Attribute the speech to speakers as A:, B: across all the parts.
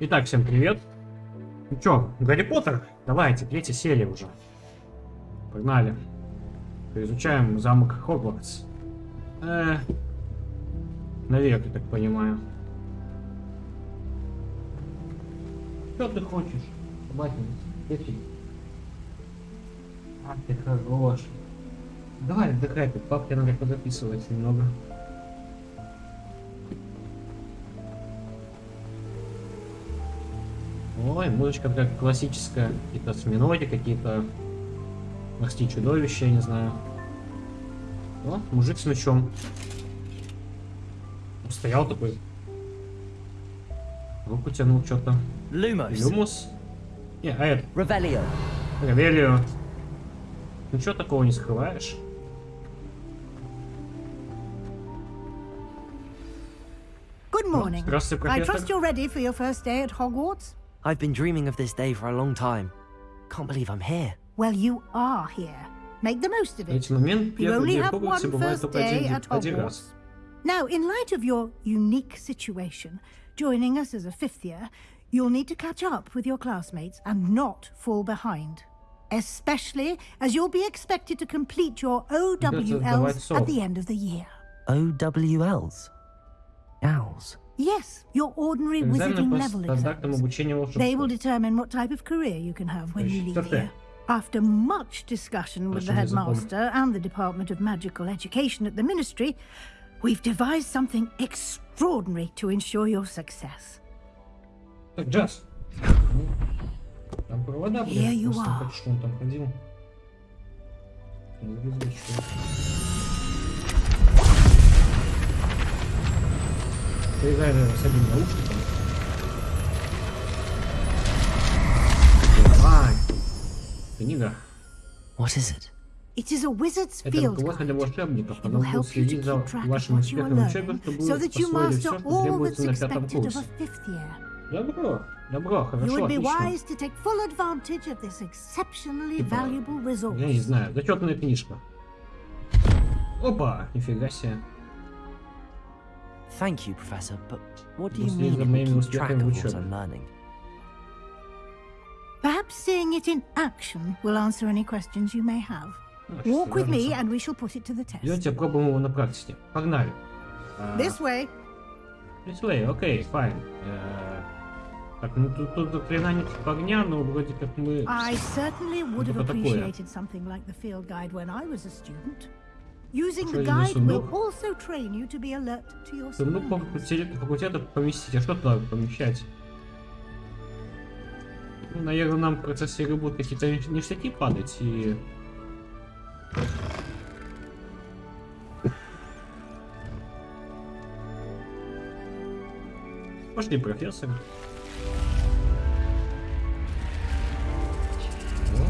A: Итак, всем привет. Ну чё, Гарри Поттер? Давайте, третья серия уже. Погнали. Изучаем замок Хогвартс. Э, наверх, я так понимаю. Что ты хочешь? Батин, иди. А, ты хорош. Давай, отдыхай, тут папке надо подописывать немного. Ой, музычка такая классическая. Какие-то осьминоги, какие-то морские чудовища, я не знаю. О, мужик с мечом. Стоял такой. Руку тянул что-то.
B: Lumos.
A: Люмус. Не, а это,
B: Revelio.
A: Ревелио. Ничего такого не скрываешь.
C: Good morning.
A: Здравствуйте,
C: I
A: профессор.
C: trust you're ready for your first day at Hogwarts?
B: I've been dreaming of this day for a long time. Can't believe I'm here.
C: Well, you are here. Make the most of it. You only have one first day at Hogwarts. Now, in light of your unique situation, joining us as a fifth year, you'll need to catch up with your classmates and not fall behind. Especially as you'll be expected to complete your OWLs at the end of the year.
B: OWLs? Owls?
C: Yes, your ordinary
A: Экзамены
C: wizarding
A: по
C: level
A: стандартам
C: exams.
A: обучения
C: They will
A: волшебству.
C: determine what type of career you can have when you leave
A: Что ты?
C: here. After much discussion with the
A: Прошу не забудь.
C: headmaster and the Department of Magical Education at the Ministry, we've devised something extraordinary to ensure your success.
A: Так, Джаз. Там провода,
C: Here
A: блин.
C: you
A: Просто
C: are.
A: не хочу, что он там ходил. Не вызвать, что Поиграй, наверное, с одним наушником. Давай. Книга.
B: What is it?
C: It is a wizard's
A: Это
C: field
A: руководство для волшебников.
C: It will
A: будет
C: help you to
A: следить за
C: keep track of
A: вашим
C: what you are
A: успехом
C: learning,
A: чтобы
C: so
A: вы
C: that you
A: освоили
C: master
A: все, что
C: all
A: требуется
C: that's
A: на пятом
C: expected of
A: курсе.
C: a fifth year.
A: Добро, добро,
C: You
A: хорошо,
C: would be
A: отлично.
C: wise to take full advantage of this exceptionally
A: Типа,
C: valuable resource.
A: Я не знаю, зачетная книжка. Опа, нифига себе.
B: Thank you, Professor, but what do you
A: После
B: mean
A: за
B: it will
A: моими
B: keep track
A: успехами
B: of
A: в
B: what
A: учебе.
B: I'm learning?
C: Perhaps seeing it in action will answer any questions you may have.
A: Ну,
C: Walk
A: щас
C: with me
A: вернется.
C: and we shall put it to the test.
A: Идете, пробуем его на практике. Погнали. А,
C: This way.
A: This way, окей, fine. Э, Так, ну тут, тут заклинание типа огня, но вроде как мы...
C: I certainly would have
A: Что такое?
C: appreciated something like the field guide when I was a student. Using the guide will
A: сундук?
C: also train you to be alert to your
A: Сундук по факультету, поместить. А что туда помещать? Ну, наверное, нам в процессе игры будут какие-то ништя- ништяки падать и... Пошли, профессор.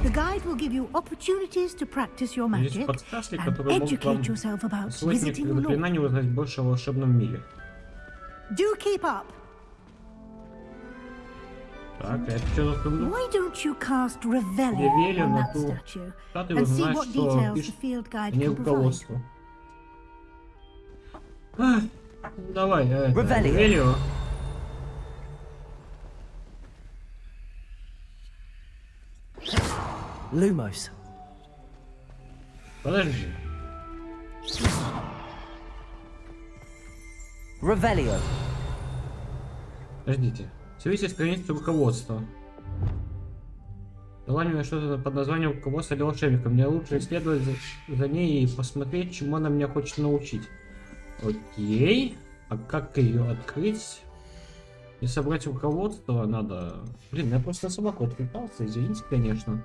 C: The guide will give you opportunities to practice your
A: Есть
C: magic
A: подсказки,
C: and
A: которые могут вам
C: educate yourself about
A: освоить
C: visiting
A: некоторые
C: law.
A: заклинания и узнать больше о волшебном мире.
C: Do keep up.
A: Так, а это что за сундук?
C: Why don't you cast Revelio
A: Revelio
C: on
A: на
C: that
A: ту
C: statue
A: статую
C: and see
A: узнать,
C: what
A: что
C: details the
A: пишет
C: field guide
A: не
C: can provide?
A: руководство. Ах, ну давай, э, это,
B: Revelio.
A: Ревелио.
B: Lumos.
A: Подожди.
B: Revelio.
A: Подождите. Свяжитесь с страницей руководства. Дала мне что-то под названием руководство для волшебника. Мне лучше исследовать за, за ней и посмотреть, чему она меня хочет научить. Окей. А как ее открыть? И собрать руководство надо... Блин, я просто на собаку отвлекался, извините, конечно.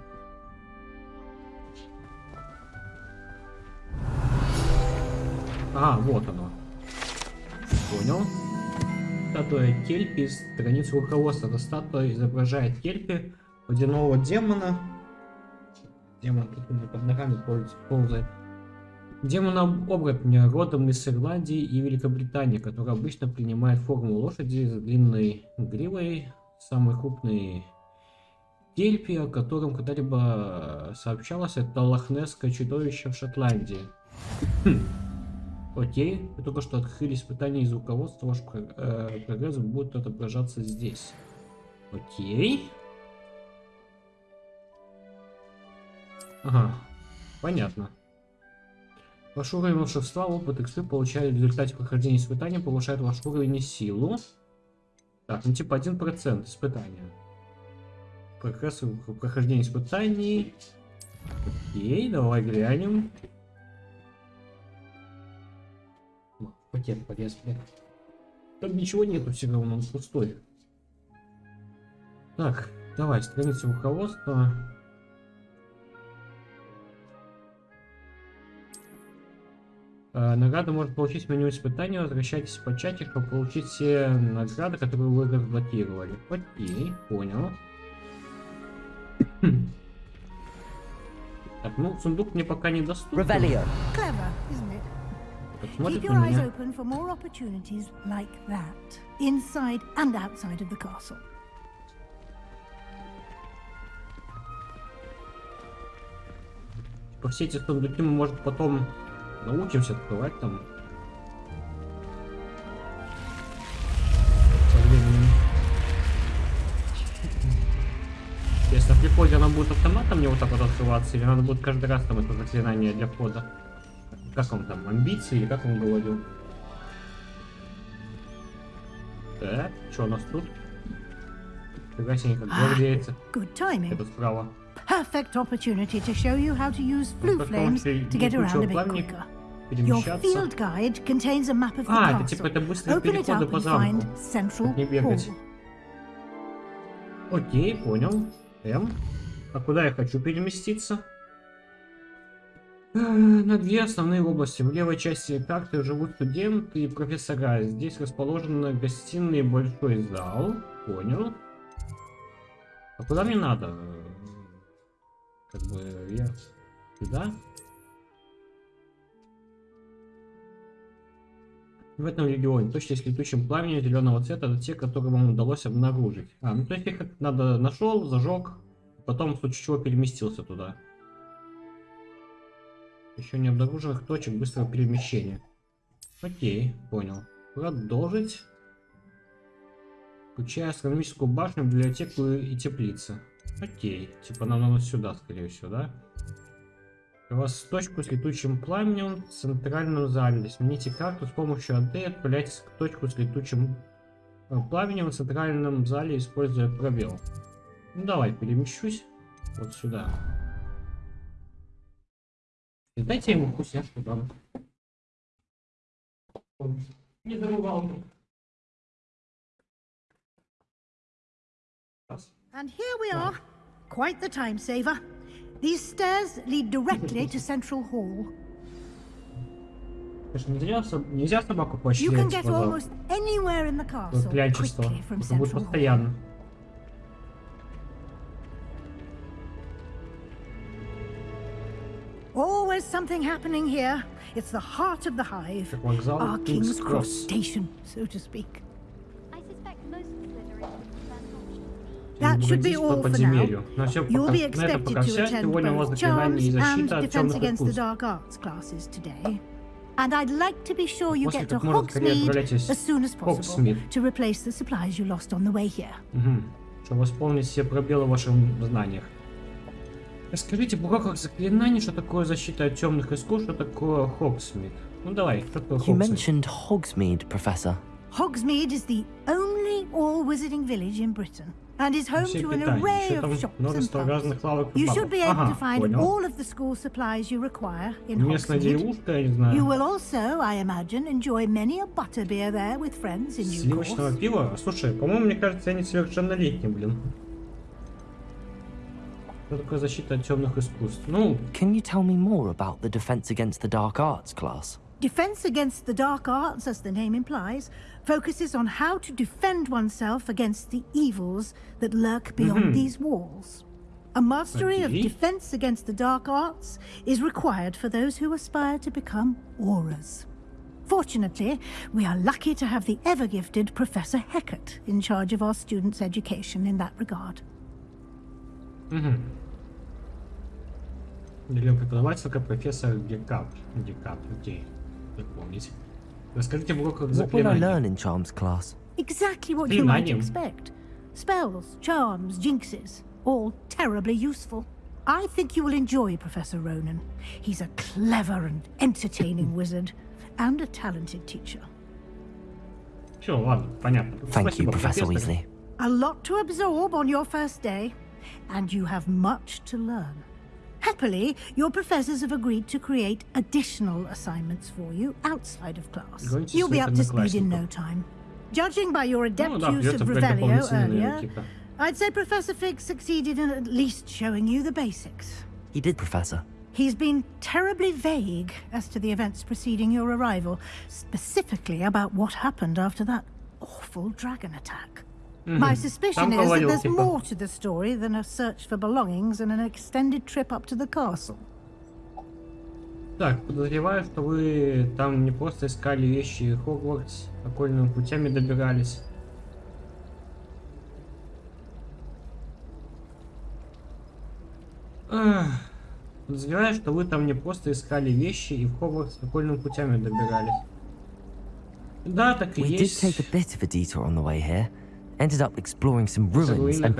A: А, вот оно. Понял. Статуя Кельпи, страница руководства. Эта статуя изображает Кельпи, водяного демона. Демон меня под ногами полз- ползает. Демона оборотня родом из Ирландии и Великобритании, который обычно принимает форму лошади с длинной гривой. Самый крупный Кельпи, о котором когда-либо сообщалось, это лохнесское чудовище в Шотландии. Хм. Окей, вы только что открыли испытание из руководства, ваш э, прогресс будет отображаться здесь. Окей. Ага, понятно. Ваш уровень волшебства, опыт XP получали в результате прохождения испытания, повышает ваш уровень и силу. Так, ну типа 1% испытания. Прогресс в прохождении испытаний. Окей, давай глянем. Пакет блин. Там ничего нету, все равно он пустой. Так, давай, страница руководства. Э, Награду может получить в меню испытания. Возвращайтесь по чате, чтобы получить все награды, которые вы разблокировали. Окей, понял. Так, ну, сундук мне пока не доступен.
C: Keep your eyes open for more opportunities like that, inside and outside of the castle.
A: По все эти сундуки мы, может, потом научимся открывать там. Если при входе она будет автоматом мне вот так вот открываться, или надо будет каждый раз там это заклинание для входа? Как он там, амбиции, или как он говорил? Так, что у нас тут? Фига себе, как гвардейцы.
C: Timing.
A: Это справа.
C: Perfect opportunity to show you how to use flue
A: Как
C: flames to get around a bit quicker. Your field guide contains a map of the
A: А, это
C: castle.
A: типа это быстрые
C: Open it
A: переходы
C: up
A: по
C: and
A: замку.
C: find Central
A: не бегать. Окей, понял. М. А куда я хочу переместиться? Э, На две основные области. В левой части карты живут студенты и профессора. Здесь расположены гостиные большой зал. Понял. А куда мне надо? Как бы я сюда? В этом регионе точно с летучим пламенем зеленого цвета это те, которые вам удалось обнаружить. А, ну то есть их надо нашел, зажег, потом в случае чего переместился туда. Еще не обнаруженных точек быстрого перемещения. Окей, понял. Продолжить. Включая астрономическую башню, библиотеку и теплицы. Окей, типа нам надо сюда, скорее всего, да? У вас точку с летучим пламенем в центральном зале. Смените карту с помощью AD и отправляйтесь к точку с летучим э, пламенем в центральном зале, используя пробел. Ну давай, перемещусь вот сюда. Дайте ему вкусняшку. Он не зарывал. Раз.
C: And here we are. Quite the time saver. These stairs lead directly to Central Hall.
A: Нельзя, нельзя собаку
C: You can get almost anywhere in the castle quickly from Central Hall.
A: постоянно.
C: Always something happening here. It's the heart of the hive.
A: Как вокзал
C: Our
A: King's
C: King's Cross
A: Cross.
C: station, so to speak.
D: I suspect most Slytherins prefer not to
C: That should be
A: Двигайтесь по
C: all for now.
A: подземелью. На все
C: You'll
A: пока,
C: be
A: на это
C: expected
A: пока
C: to
A: вся.
C: attend
A: Сегодня у вас
C: both
A: заклинание и
C: charms and
A: защита от
C: defense
A: темных
C: against the
A: искусств.
C: dark arts classes today. And I'd like to be sure you
A: После
C: get to
A: как можно скорее
C: Hogsmeade
A: отправляйтесь
C: as soon as
A: в
C: possible
A: Hogsmeade.
C: to replace the supplies you lost on the way here.
A: Угу. Чтобы восполнить все пробелы в ваших знаниях. Расскажите в уроках заклинаний, что такое защита от темных искусств, что такое Хоксмит. Ну давай, что такое
B: You
A: Хоксмит?
B: mentioned Hogsmeade, Professor.
C: Hogsmeade is the only all-wizarding village in Britain and is home to an array of shops and pubs. You should be able
A: Ага,
C: to find
A: понял.
C: all of the school supplies you require in Hogsmeade. You will also, I imagine, enjoy many a butterbeer there with friends in due
A: Сливочного
C: course.
A: пива? Слушай, по-моему, мне кажется, я несовершеннолетний, блин. Ну...
B: Can you tell me more about the Defense Against the Dark Arts class?
C: Defense Against the Dark Arts, as the name implies, focuses on how to defend oneself against the evils that lurk beyond mm -hmm. these walls. A mastery
A: okay.
C: of Defense Against the Dark Arts is required for those who aspire to become Aurors. Fortunately, we are lucky to have the ever-gifted Professor Hecat in charge of our students' education in that regard. Угу.
A: Или преподавателька профессор Гекап. Гекап, окей. Как помните. Расскажите в уроках.
C: Exactly what you might expect. Spells, charms, jinxes, all terribly useful. I think you will enjoy Professor Ronen. He's a clever and entertaining wizard, and a talented teacher.
A: Sure, well, понятно.
B: Thank you, Professor Weasley.
C: A lot to absorb on your first day and you have much to learn. Happily, your professors have agreed to create additional assignments for you outside of class. You'll be up to speed in no time. Judging by your adept
A: no,
C: use of Revelio earlier, I'd say Professor Fig succeeded in at least showing you the basics.
B: He did, Professor.
C: He's been terribly vague as to the events preceding your arrival, specifically about what happened after that awful dragon attack. My suspicion
A: Там
C: is that there's
A: типа.
C: more to the story than a search for belongings and an extended trip up to the castle.
A: Так, подозреваю, что вы там не просто искали вещи Хогвартс, окольными путями добирались. Подозреваю, что вы там не просто искали вещи и в Хогвартс окольными путями добирались. Да, так и
B: We did
A: есть.
B: ended up exploring some ruins and...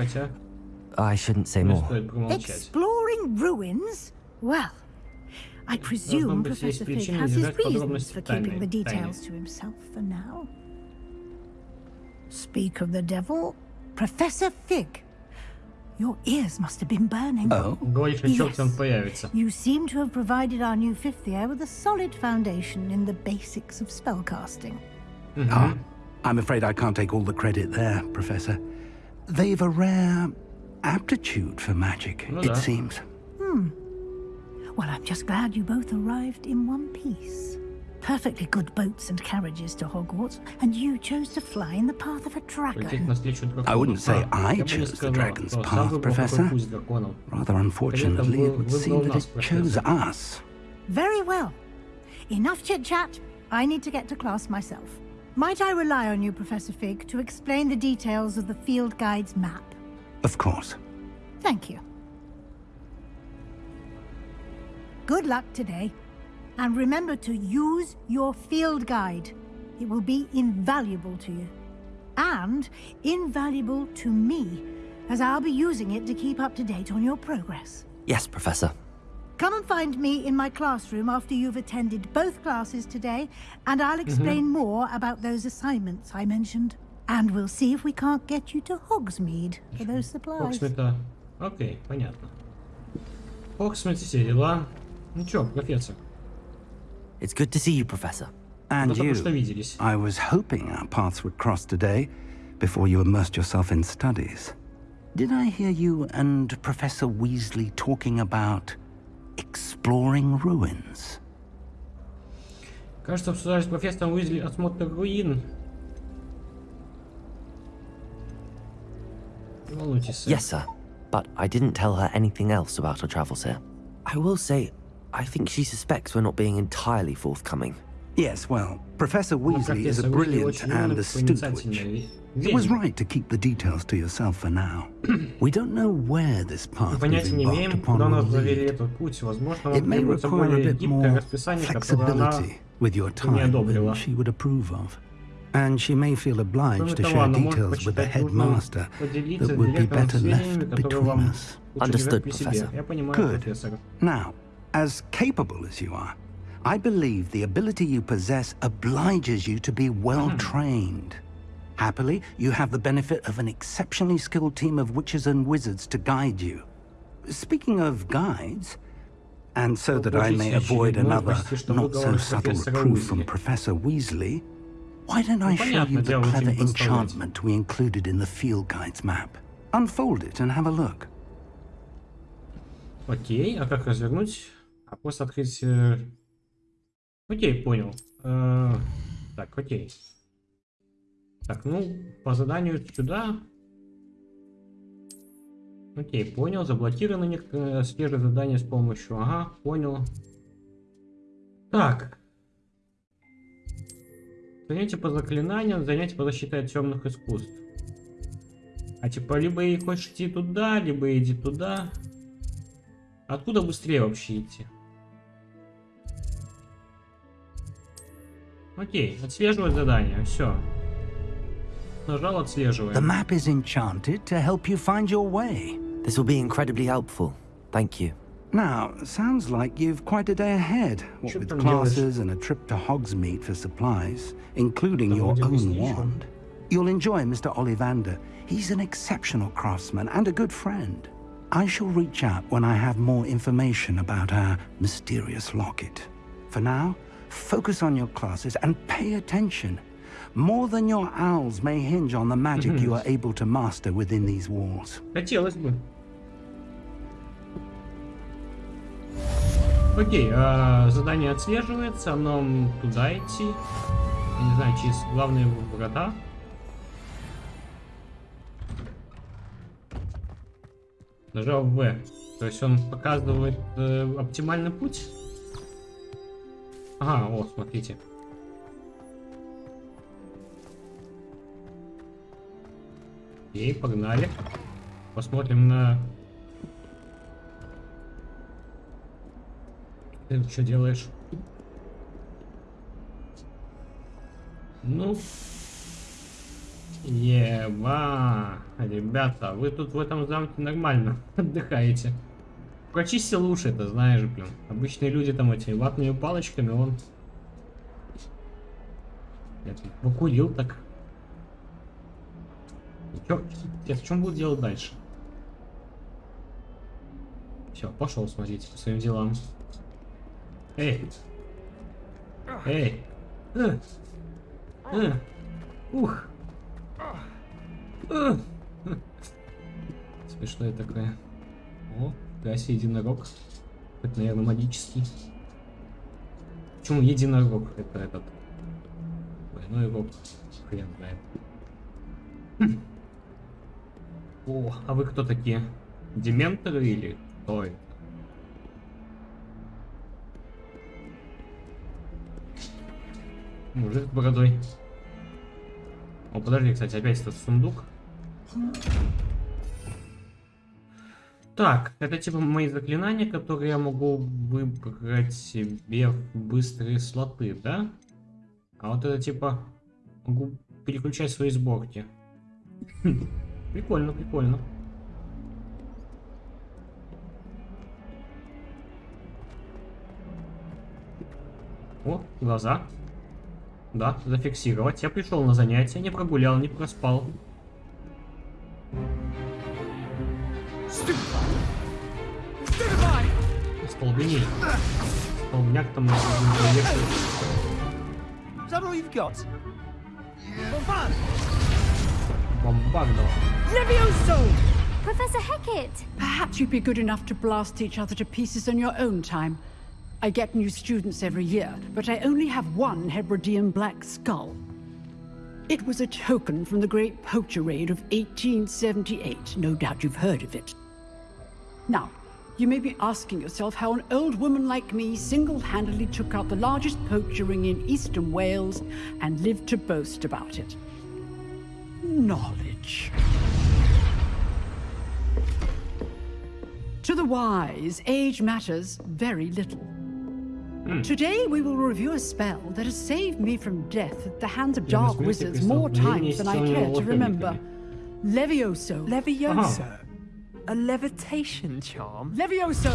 B: I shouldn't say more.
C: Exploring ruins? Well, I presume Professor Fig has his reasons for keeping the details to himself for now. Speak of the devil, Professor Fig. Your ears must have been burning.
E: Oh,
C: yes. you seem to have provided our new fifth year with a solid foundation in the basics of spellcasting.
E: Mm -hmm. I'm afraid I can't take all the credit there, Professor. They've a rare aptitude for magic,
A: well,
E: it seems. Hmm.
C: Well, I'm just glad you both arrived in one piece. Perfectly good boats and carriages to Hogwarts, and you chose to fly in the path of a dragon.
E: I wouldn't say I chose the dragon's path, Professor. Rather unfortunately, it would seem that it chose us.
C: Very well. Enough chit-chat. I need to get to class myself. Might I rely on you, Professor Fig, to explain the details of the field guide's map?
E: Of course.
C: Thank you. Good luck today. And remember to use your field guide. It will be invaluable to you. And invaluable to me, as I'll be using it to keep up to date on your progress.
B: Yes, Professor.
C: Come and find me in my classroom after you've attended both classes today, and I'll explain more about those assignments I mentioned. And we'll see if we can't get you to Hogsmeade for those supplies.
A: Хоксмита. Окей, понятно. Хоксмит, все дела. Ну чё, профессор,
B: It's good to see you, Professor.
E: And
A: мы только
E: you.
A: что виделись.
E: I was hoping our paths would cross today before you immersed yourself in studies. Did I hear you and Professor Weasley talking about exploring ruins?
A: Кажется, обсуждали с профессором Уизли осмотр руин. Не волнуйтесь, сэр.
B: Yes, sir. But I didn't tell her anything else about our travels here. I will say, I think she suspects we're not being entirely forthcoming.
E: Yes, well, Professor Weasley is a brilliant and astute witch. It was right to keep the details to yourself for now. we don't know where this path we've embarked upon. It may require a bit more flexibility with your time than she would approve of. And she may feel obliged to share details with the headmaster that would be better left between us.
B: Understood, Professor.
E: Good. Now, as capable as you are, I believe the ability you possess obliges you to be well trained. Happily, you have the benefit of an exceptionally skilled team of witches and wizards to guide you. Speaking of guides, and so that I may
A: Получите
E: avoid
A: очередной
E: another
A: почти что
E: not so
A: выговор
E: subtle
A: профессора
E: reproof from
A: Уизли.
E: Professor Weasley, why don't I
A: Ну,
E: show
A: понятно,
E: you the
A: дело
E: clever
A: очень представлять.
E: enchantment we included in the field guide's map? Unfold it and have a look.
A: Окей, а как развернуть? А просто открыть... э, Окей, понял. Э, Так, окей. Так, ну, по заданию сюда. Окей, понял. Заблокированы некоторые сферы задания с помощью. Ага, понял. Так. Занятие по заклинаниям, занятие по защите от темных искусств. А типа, либо и хочешь идти туда, либо иди туда. Откуда быстрее вообще идти? Окей, отслеживать задание, все. Нажал, отслеживаем.
E: The map is enchanted to help you find your way.
B: This will be incredibly helpful. Thank you.
E: Now, sounds like you've quite a day ahead, what
A: Что
E: with
A: там делаешь?
E: classes and a trip to Hogsmeade for supplies, including
A: Да
E: your
A: вроде
E: own
A: объясни, чё.
E: wand. You'll enjoy Mr. Ollivander. He's an exceptional craftsman and a good friend. I shall reach out when I have more information about our mysterious locket. For now, focus on your classes and pay attention. More than your owls may hinge on the magic you are able to master within these walls.
A: Хотелось бы. Окей, а, задание отслеживается, нам туда идти. Я не знаю, через главные врата. Нажал В. То есть он показывает э, оптимальный путь. Ага, о, смотрите. Окей, погнали. Посмотрим на... Ты что делаешь? Ну... Еба! Ребята, вы тут в этом замке нормально отдыхаете. Прочистил уши, это знаешь, блин. Обычные люди там эти ватными палочками, он... Я тут покурил так. Чё, в чем буду делать дальше? Все, пошел смотрите по своим делам. Эй! Эй! Э! Э! Ух! Э! Смешное такое. О, Гаси единорог. Это, наверное, магический. Почему единорог? Это этот. Двойной рог. Хрен знает. О, а вы кто такие? Дементоры или кто это? Мужик с бородой. О, подожди, кстати, опять этот сундук. Так, это типа мои заклинания, которые я могу выбрать себе в быстрые слоты, да? А вот это типа могу переключать свои сборки. Прикольно, прикольно. О, глаза. Да, зафиксировать. Я пришел на занятие, не прогулял, не проспал. полбине. Полбняк.
F: Is that all you've got?
G: Levioso!
D: Professor Hecat!
G: Perhaps you'd be good enough to blast each other to pieces on your own time. I get new students every year, but I only have one Hebridean Black Skull. It was a token from the great poacher raid of 1878. No doubt you've heard of it. Now, you may be asking yourself how an old woman like me single-handedly took out the largest poacher ring in eastern Wales and lived to boast about it. Knowledge. To the wise, age matters very little. Mm. Today we will review a spell that has saved me from death at the hands of dark wizards more times than I care to remember. Levioso.
F: Levioso. A levitation charm?
G: Levioso!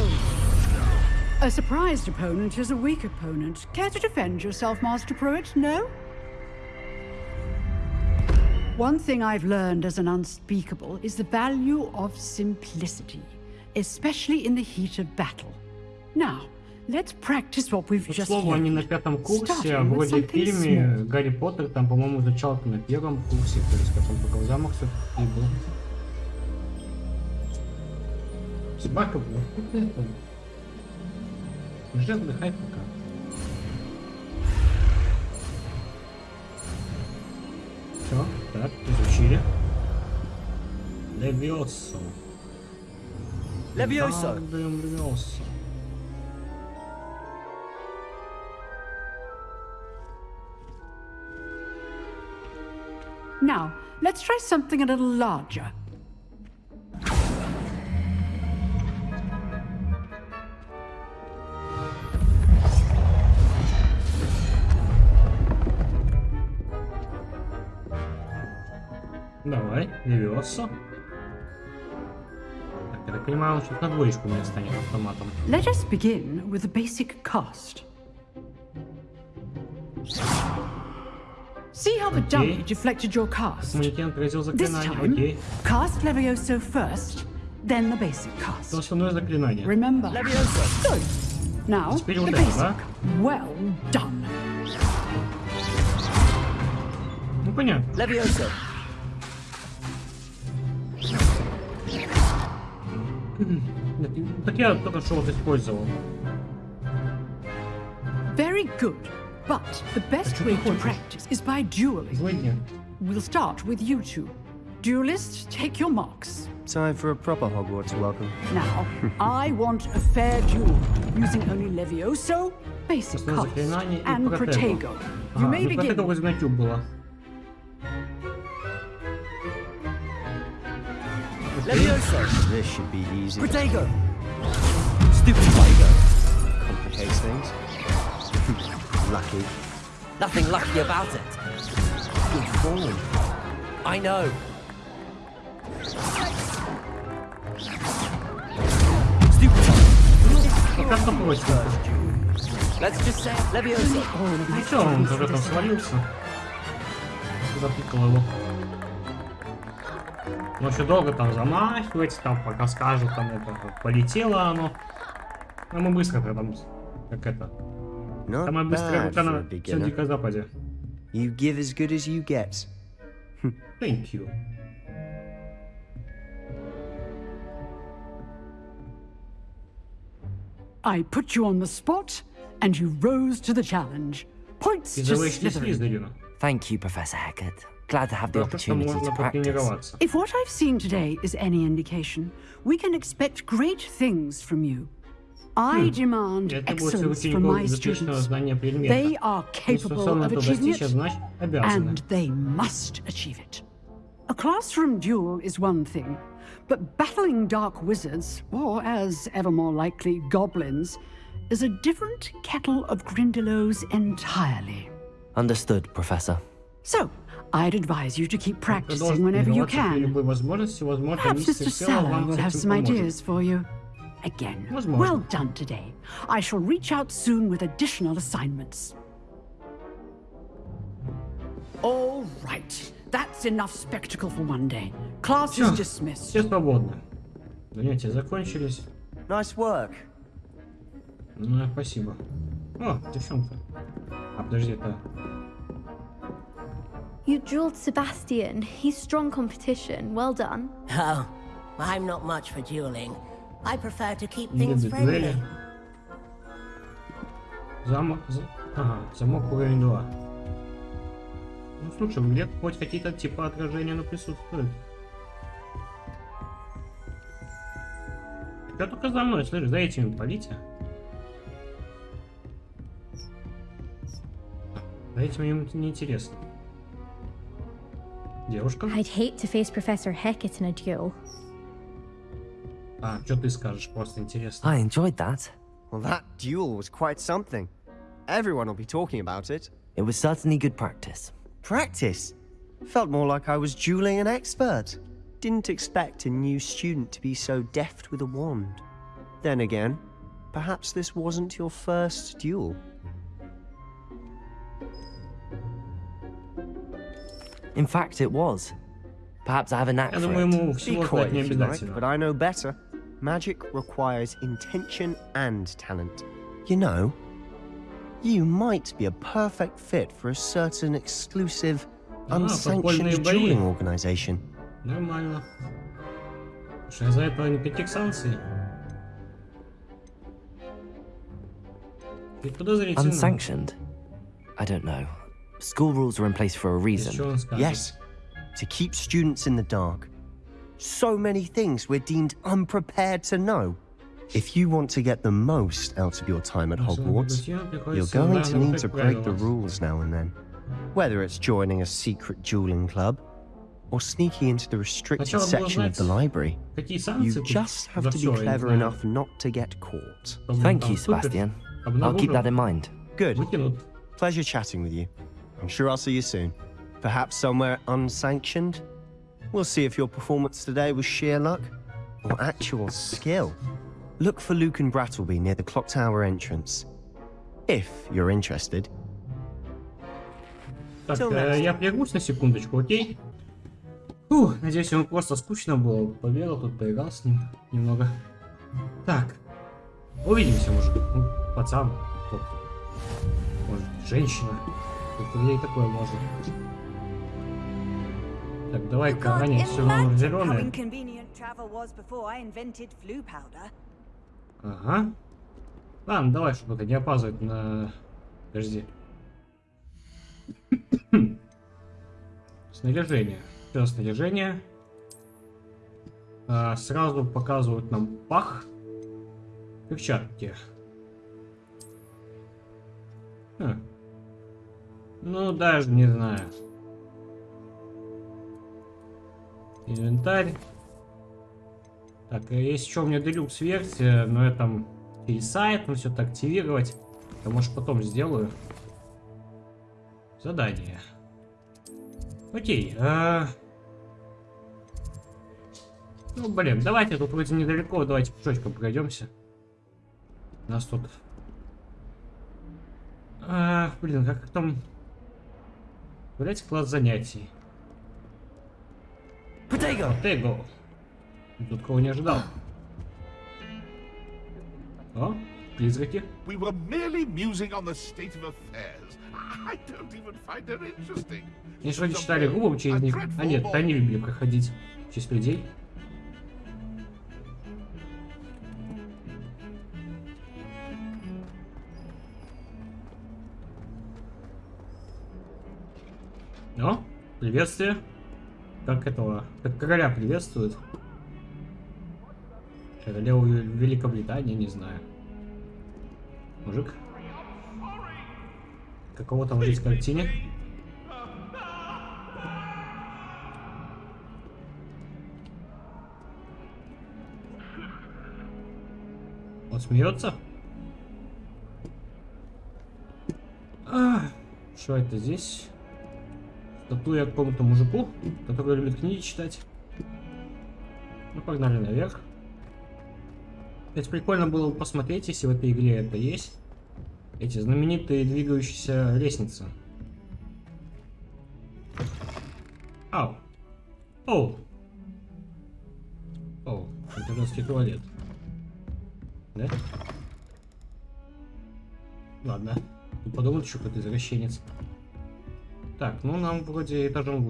G: A surprised opponent is a weak opponent. Care to defend yourself, Master Prewett? No? One thing I've learned as an unspeakable is the value of simplicity, especially in the heat of battle. Now, Let's practice what we've just
A: слову, они на пятом курсе, вроде фильме Гарри Поттер, там, по-моему, на первом курсе, то есть, как он все-таки был. Собака, блин, вот это. Лежи, отдыхай пока. Все, так, изучили. Левиосо.
F: Levioso!
A: Левиосо.
G: Now, let's try something a little larger.
A: Давай, Левиоса. Так, я так понимаю, он сейчас на двоечку у меня станет автоматом.
G: Let us begin with the basic cast. See how the
A: Okay.
G: dummy deflected your cast?
A: Манекен отразил
G: This
A: заклинание.
G: time,
A: Окей.
G: cast Levioso first, then the basic
A: Это
G: cast.
A: основное заклинание.
G: Remember? Good. Now,
A: Теперь
G: the
A: удар,
G: basic.
A: да?
G: Well done.
A: Ну понятно.
F: Levioso.
A: так я только что вот использовал.
G: Very good. But the best way to practice is by dueling.
A: Сегодня.
G: We'll start with you two. Duelists, take your marks.
H: Time for a proper Hogwarts welcome.
G: Now, I want a fair duel using only Levioso, basic
A: Основное
G: cast,
A: заклинание и
G: and
A: Protego.
G: Protego. You
A: А,
G: may
A: ну
G: begin.
A: Протего возьму тюб было.
F: Levioso.
H: This should be easy.
F: Protego.
H: Stupid Vigo. Complicates things. Lucky.
F: Nothing lucky about it.
H: Good form.
F: I know. Stupid.
A: Пока что против.
F: Let's just say Levioso.
A: Ну все, он уже там свалился. Запикал его. Но еще долго там замахивать, там пока скажут, там это полетело оно. Но мы быстро там, как это. Самая
H: быстрая рука
A: на всем
H: You give as good as you get.
A: Thank you.
G: I put you on the spot, and you rose to the challenge. Points to Slytherin.
B: Thank you, Professor Hecat. Glad to have the opportunity to practice.
G: If what I've seen today is any indication, we can expect great things from you. I demand excellence from my students. They are capable of achieving it, and they must achieve it. A classroom duel is one thing, but battling dark wizards, or as ever more likely, goblins, is a different kettle of Grindylows entirely.
B: Understood, Professor.
G: So, I'd advise you to keep
A: э, э,
G: practicing whenever you can. Perhaps Mr.
A: Sallow
G: will have some ideas for you. Again, well done today. I shall reach out soon with additional assignments. All right. That's enough spectacle for one day. Class is dismissed.
A: Занятия закончились.
H: Nice work.
A: Ну, спасибо. О, девчонка. А, подожди, это...
D: You dueled Sebastian. He's strong competition. Well done.
I: Oh, I'm not much for dueling. I prefer to keep things friendly.
A: Замок... за- Ага, замок уровень 2. Ну, слушай, где хоть какие-то типа отражения, но присутствуют. Я только за мной, слышишь, за этими полите. За этими им неинтересно. Девушка?
D: I'd hate to face Professor Hecat in a duel.
A: А, что ты скажешь? Просто интересно.
B: I enjoyed that.
H: Well, that duel was quite something. Everyone will be talking about it.
B: It was certainly good practice.
H: Practice? Felt more like I was dueling an expert. Didn't expect a new student to be so deft with a wand. Then again, perhaps this wasn't your first duel.
B: In fact, it was. Perhaps I have a knack
A: Я
B: for
A: думаю,
B: it.
A: ему
H: Be
A: всего
H: coy
A: знать не
H: if you like,
A: обязательно.
H: but I know better. Magic requires intention and talent. You know, you might be a perfect fit for a certain exclusive,
A: Ah,
H: unsanctioned
A: подпольные бои.
H: dueling organization.
A: Нормально. Слушай, а за это никаких санкций? Ведь подозрительно.
B: Unsanctioned? I don't know. School rules are in place for a reason.
H: Yes, to keep students in the dark. So many things we're deemed unprepared to know. If you want to get the most out of your time at Hogwarts, you're going to need to break the rules now and then. Whether it's joining a secret dueling club, or sneaking into the restricted section of the library. You just have to be clever enough not to get caught.
B: Thank you, Sebastian. I'll keep that in mind.
H: Good. Pleasure chatting with you. I'm sure I'll see you soon. Perhaps somewhere unsanctioned? We'll see if your performance today was sheer luck or actual skill. Look for Lucan Brattleby near the clock tower entrance. If you're interested.
A: Так, э, я прервусь на секундочку, окей? Фух, надеюсь, ему просто скучно было. Побегал тут, поиграл с ним немного. Так. Увидимся, может. Ну, пацан. Может, женщина. Тут ей такое можно. Так, давай-ка все номер
J: how
A: зеленый. Ага. Ладно, давай, чтобы это не опаздывать на... Подожди. Снаряжение. Все снаряжение. А, сразу показывают нам пах. Перчатки. Хм. Ну, даже не знаю. Инвентарь. Так, а есть еще у меня делюкс версия, но я там и сайт, ну все это активировать. Я может потом сделаю. Задание. Окей. а. Ну, блин, давайте тут вроде недалеко, давайте пешочком пройдемся. У нас тут... А, блин, как там... Блять, класс занятий.
F: Potato!
A: Tego. Тут кого не ожидал. О, призраки.
K: We were merely musing on the state of affairs. I don't even find her interesting.
A: Они вроде читали губы через них. А нет, они любили проходить через людей. Приветствие. Как этого, как короля приветствуют. Королеву Великобритании, не знаю. Мужик. Какого там здесь картине? Он смеется? А, что это здесь? Статуя какому-то мужику, который любит книги читать. Ну, погнали наверх. Кстати, прикольно было бы посмотреть, если в этой игре это есть. Эти знаменитые двигающиеся лестницы. Ау. Оу. Оу, это женский туалет. Да? Ладно. Тут подумают, что какой-то извращенец. Так, ну нам вроде этажом.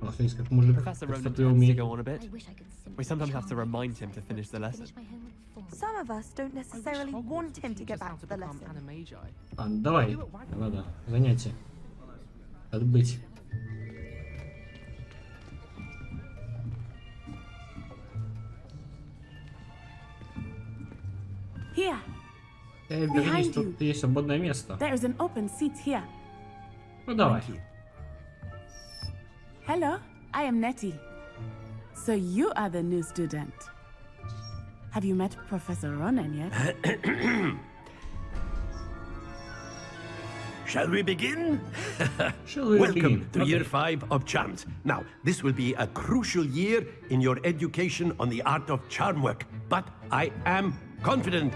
A: А, смотрите, как мужик
F: Professor Ronan tends to go on a bit. We sometimes have to remind him to finish the lesson.
J: Some of us don't necessarily want him to get back to the lesson.
A: А, ну давай. Ладно, занятие. Отбыть.
L: Behind
A: you.
L: There is an open seat here.
A: No dawaj.
L: Hello, I am Natty. So you are the new student. Have you met Professor Ronen yet?
M: Shall we begin?
A: Shall we
M: Welcome
A: begin?
M: to
A: okay.
M: year five of charms. Now, this will be a crucial year in your education on the art of charm work, but I am confident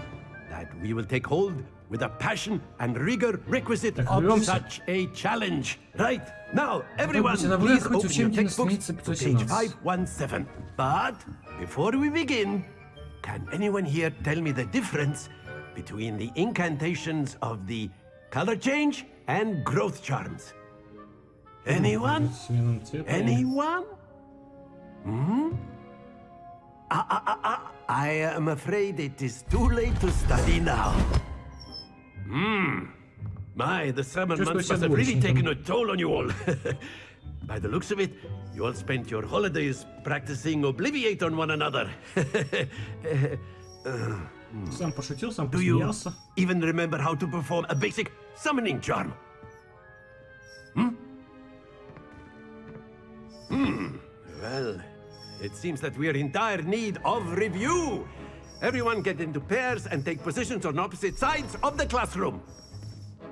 M: that we will take hold with the passion and rigor requisite of such a challenge. Right, now, everyone, please open your textbooks to page
A: 517.
M: But, before we begin, can anyone here tell me the difference between the incantations of the color change and growth charms? Anyone? Anyone? Hmm? Ah, ah, ah, ah. I am afraid it is too late to study now. Hmm. My, the summer
A: Чувствую
M: months
A: себя
M: must have really
A: двоечником.
M: taken a toll on you all. By the looks of it, you all spent your holidays practicing Obliviate on one another.
A: Сам пошутил, сам
M: Do you
A: посмеялся.
M: even remember how to perform a basic summoning charm? Hmm? Hmm. Well, it seems that we are in dire need of review. Everyone get into pairs and take positions on opposite sides of the classroom.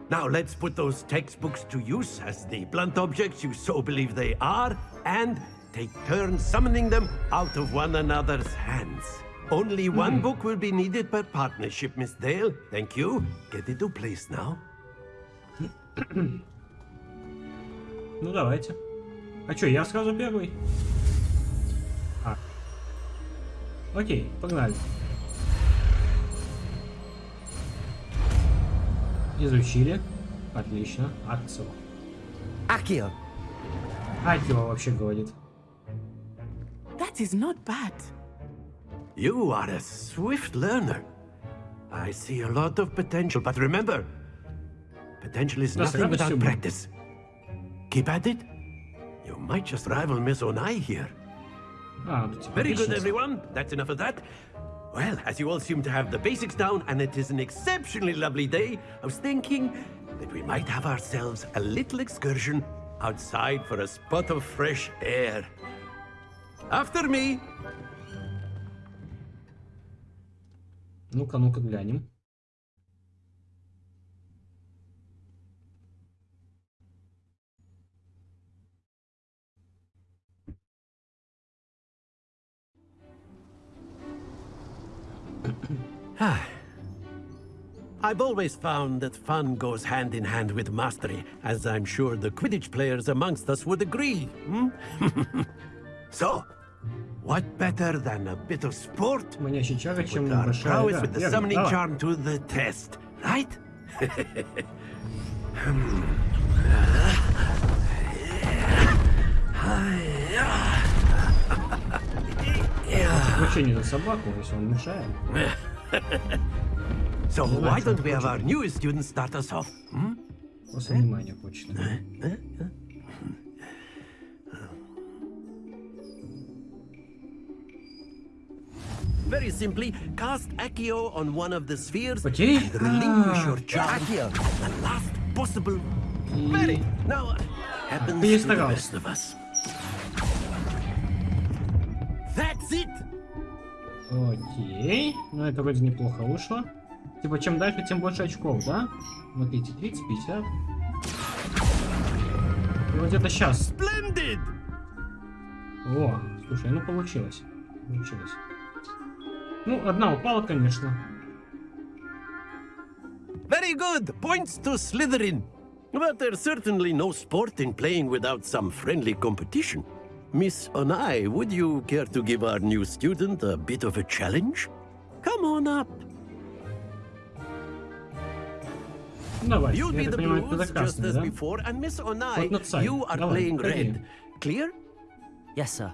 M: Now let's put those textbooks to use as the blunt objects you so believe they are, and take turns summoning them out of one another's hands. Only one book will be needed per partnership, Miss Dale. Thank you. Get into place now.
A: Ну давайте. А чё, я сразу первый? Окей, погнали. Изучили. Отлично. Акцио.
H: Akio!
A: Акио вообще говорит.
L: That is not bad.
M: You are a swift learner. I see a lot of potential, but remember, potential is
A: Да, с
M: nothing without
A: радостью.
M: practice. Keep at it. You might just rival Miss Onai here.
A: А, тут типа
M: Very good,
A: отличница.
M: everyone. That's enough of that. Well, as you all seem to have the basics down, and it is an exceptionally lovely day, I was thinking that we might have ourselves a little excursion outside for a spot of fresh air. After me.
A: Ну-ка, ну-ка, глянем.
M: I've always found that fun goes hand in hand with mastery, as I'm sure the Quidditch players amongst us would agree. Hmm? so, what better than a bit of sport?
A: Манящий чага, чем
M: Put our
A: большая
M: prowess
A: игра.
M: with the
A: Верно,
M: summoning
A: давай.
M: charm to the test, right?
A: Вообще не за собаку, если он мешает.
M: So
A: Ну,
M: why
A: значит,
M: don't we have
A: хочет.
M: our newest student start us off? Hmm?
A: Просто внимание хочет.
M: Very simply, cast Accio on one of the spheres
A: Окей.
M: and relinquish
A: А.
M: your charm. The last possible. Very. Now, happens to the
A: Перестарался.
M: best of us. That's it.
A: Окей. Ну, это вроде неплохо вышло. Типа, чем дальше, тем больше очков, да? Смотрите, 30, 50. И вот это сейчас.
M: Splendid.
A: О, слушай, ну получилось. Получилось. Ну, одна упала, конечно.
M: Very good. Points to Slytherin. But there's certainly no sport in playing without some friendly competition. Miss Onai, would you care to give our new student a bit of a challenge? Come on up.
A: Давай.
M: You'll
A: Я
M: be the blues just as before, and Miss Onai, you are playing red. Clear?
B: Yes, sir.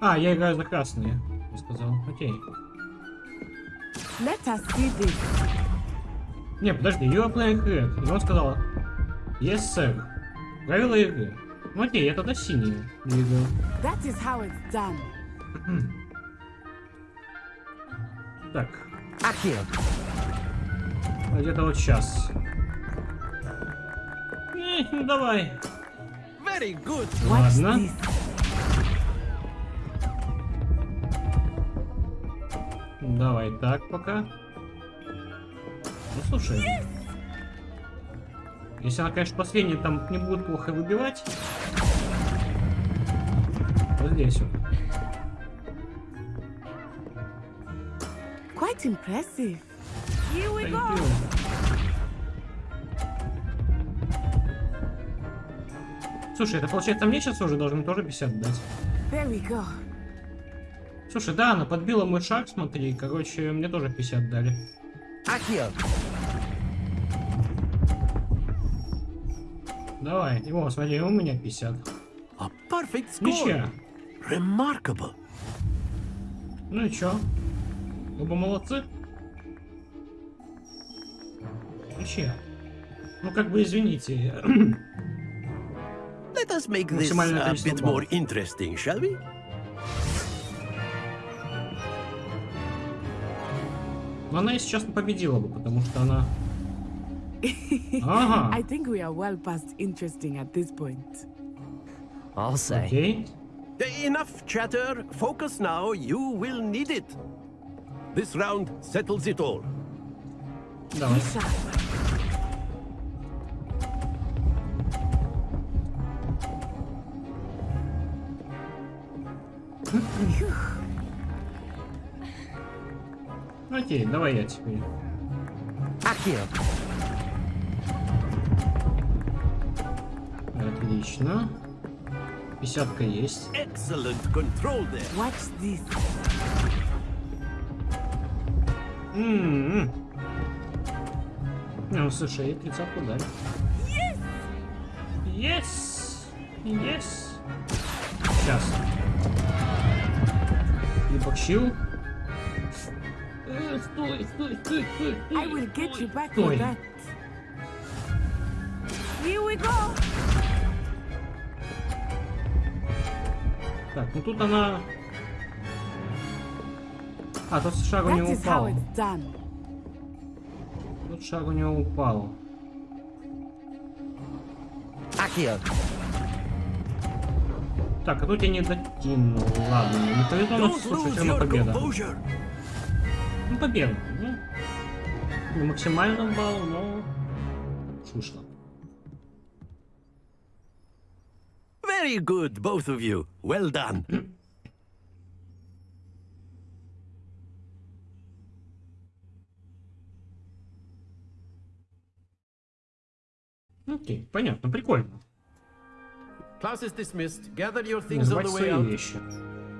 A: А, я играю за красные, я сказал. Окей.
L: Let us see this.
A: Не, подожди, you are playing red. И он сказал, yes, sir. Правила игры. Ну окей, я тогда синие двигаю.
L: That is how it's done.
A: Так,
H: Akio!
A: Где-то вот сейчас. Э, ну давай.
M: Very good.
A: Ладно. Давай так пока. Ну слушай. Если она, конечно, последняя там не будет плохо выбивать. Вот здесь вот.
L: Quite impressive.
J: Here we go.
A: Слушай, это получается мне сейчас уже должны тоже 50 дать.
L: There we go.
A: Слушай, да, она подбила мой шаг, смотри. Короче, мне тоже 50 дали.
H: Akio!
A: Давай. Его, смотри, у меня 50.
M: A perfect score.
A: Ничья.
M: Remarkable.
A: Ну и чё? Оба молодцы. Ничья. Ну как бы извините.
M: Let us make this a bit more interesting, shall we?
A: Но она, если честно, победила бы, потому что она... Ага.
L: I think we are well past interesting at this point.
B: I'll say.
A: Окей.
M: Enough chatter. Focus now. You will need it. This round settles it all.
A: Давай. Окей, давай я теперь.
B: Акио.
A: Отлично. Пятьдесятка есть.
M: Excellent control there.
L: Watch this.
A: М -м. Ну, слушай, и тридцатку дали. Yes! Yes! Сейчас. И боксил. Э, Стой, стой, стой, стой, стой.
L: I will get you back
A: Стой.
L: for that. Here we go.
A: Так, ну тут она... А, тут шаг у
L: That
A: него
L: is how
A: упал. Шаг у него упал.
B: Акио.
A: Так, а тут я не докинул. Ладно, не повезло, но слушай, все равно победа.
M: composure.
A: Ну, победа. Ну, не максимально балл, но... Слышно.
M: Very good, both of you. Well done.
A: Окей, понятно, прикольно.
M: Class is dismissed. Gather your things on the way out.
A: вещи.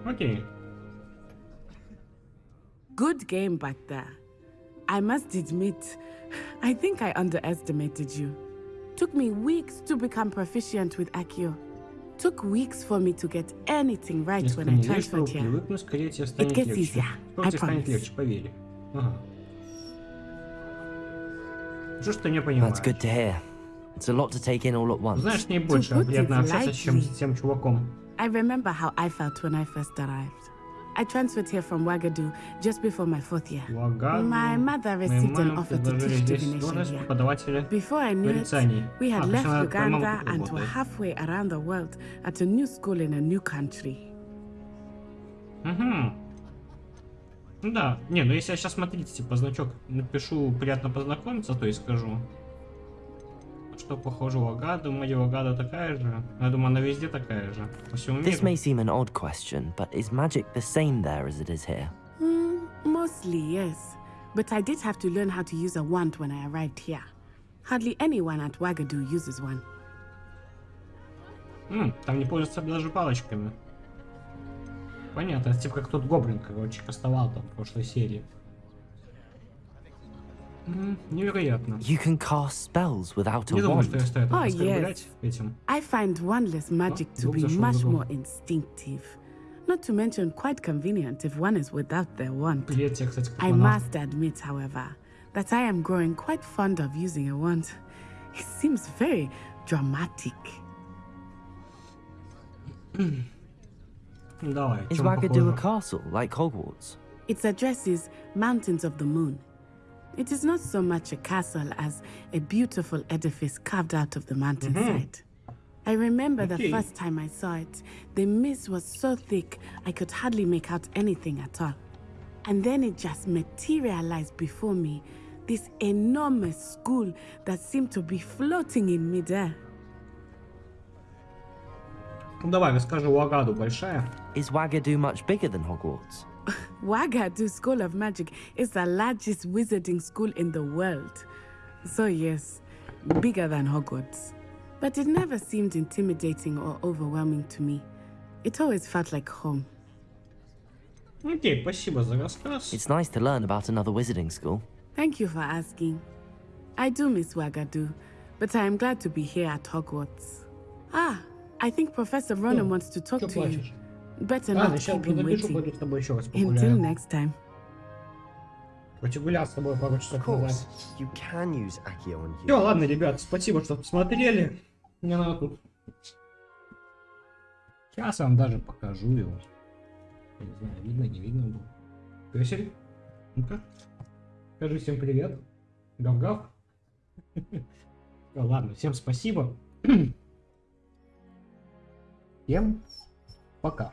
A: Окей.
L: Good game back there. I must admit, I think I underestimated you. Took me weeks to become proficient with Accio. Took weeks for me to get anything right
A: Если
L: when I transferred here.
A: Привыкну, скорее тебе станет It
L: gets
A: легче.
L: easier.
A: Скоро
L: I
A: promise. станет легче. Ага. Что ж ты не понимаешь?
B: That's good to hear. It's a lot to take in all at once.
A: Знаешь, с ней
L: To
A: больше
L: put
A: приятно
L: it
A: общаться, чем с
L: lightly.
A: тем чуваком.
L: I remember how I felt when I first arrived. I transferred here from Wagadu just before my fourth year.
A: Лагаду.
L: My mother
A: Моей
L: received an
A: маме
L: offer to
A: предложили
L: teach
A: здесь
L: divination
A: должность
L: here.
A: преподавателя
L: Before I knew it,
A: нарицаний.
L: we
A: А,
L: had
A: то есть
L: left
A: она твоя мама
L: Uganda
A: тут
L: and were
A: работает.
L: halfway around the world at a new school in a new country.
A: Угу. Ну да. Не, ну если я сейчас, смотрите, типа, значок напишу «приятно познакомиться», то и скажу. Что похоже у Агады, моя Агада такая же. Я думаю, она везде такая же. По всему
B: This
A: миру.
B: may seem an odd question, but is magic the same there as it is here?
L: Hmm, mostly, yes. But I did have to learn how to use a wand when I arrived here. Hardly anyone at Wagadu uses one.
A: М, там не пользуются даже палочками. Понятно, это типа как тот гоблин, короче, кастовал там в прошлой серии. М, невероятно.
B: You can cast spells without a
A: Не думаю, что
B: wand.
A: я стоит
L: Oh,
A: оскорблять этим.
L: I find wandless magic to
A: Group
L: be
A: зашел в
L: much
A: игру.
L: more instinctive. Not to mention quite convenient if one is without their wand.
A: Привет тебе, кстати,
L: I
A: космонавт.
L: must admit, however, that I am growing quite fond of using a wand. It seems very dramatic.
A: Ну, Давай,
B: Is
A: чем
B: Wagadu a
A: похоже?
B: castle, like Hogwarts?
L: Its address is Mountains of the Moon. It is not so much a castle as a beautiful edifice carved out of the mountainside. I remember the
A: Okay.
L: first time I saw it, the mist was so thick I could hardly make out anything at all. And then it just materialized before me this enormous school that seemed to be floating in midair.
A: Ну давай, расскажи, у Агаду большая?
B: Is Wagadu much bigger than Hogwarts?
L: Wagadu School of Magic is the largest wizarding school in the world. So yes, bigger than Hogwarts. But it never seemed intimidating or overwhelming to me. It always felt like home.
A: Okay, спасибо за рассказ.
B: It's nice to learn about another wizarding school.
L: Thank you for asking. I do miss Wagadu, but I am glad to be here at Hogwarts. Ah, I think Professor Ronen wants to talk to you. Better
A: Ладно, сейчас
L: him
A: напишу, пойду с тобой еще раз
L: Until
A: погуляю.
L: next time.
A: Хоть и гулял с тобой пару часов
H: Of course,
A: назад.
H: you can use Accio on
A: Все, ладно, ребят, спасибо, что посмотрели. Мне надо тут... Сейчас я вам даже покажу его. Я не знаю, видно, не видно было. Песель, ну-ка. Скажи всем привет. Гав-гав. Ладно, всем спасибо. Всем пока.